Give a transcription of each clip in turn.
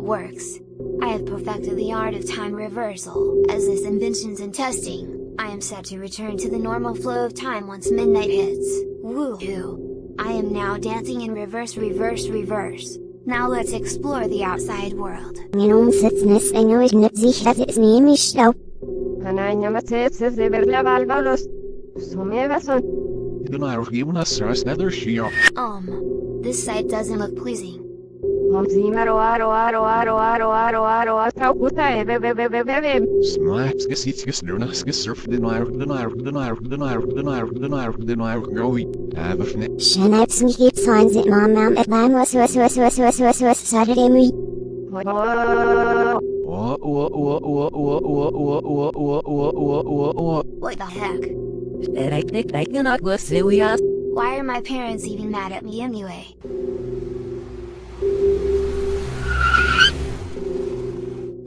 it works. I have perfected the art of time reversal, as this invention's in testing, I am set to return to the normal flow of time once midnight hits, woohoo! I am now dancing in reverse reverse reverse. Now let's explore the outside world. Min omsättning är inte sicher att ni är misstag. Ananya matetse zeberla valvalos. Sumevason. Den är givnas nether shia. Um, this site doesn't look pleasing. What the heck? Why Why are my parents even mad at me anyway?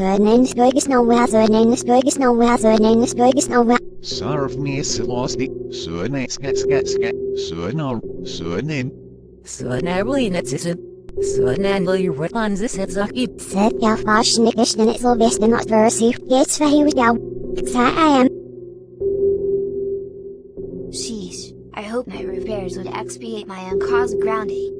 Serve me söğüneniz bölgesine söğüneniz bölgesine Sarf nesi osti, söğüne ske ske ske, söğünor, söğünen. Söğünerli netsisin. Söğünenli rıtlanzı setsakip. Set ya faşını geçtini zılbestin atversif geç Sheesh, I hope my repairs would expiate my uncaused grounding.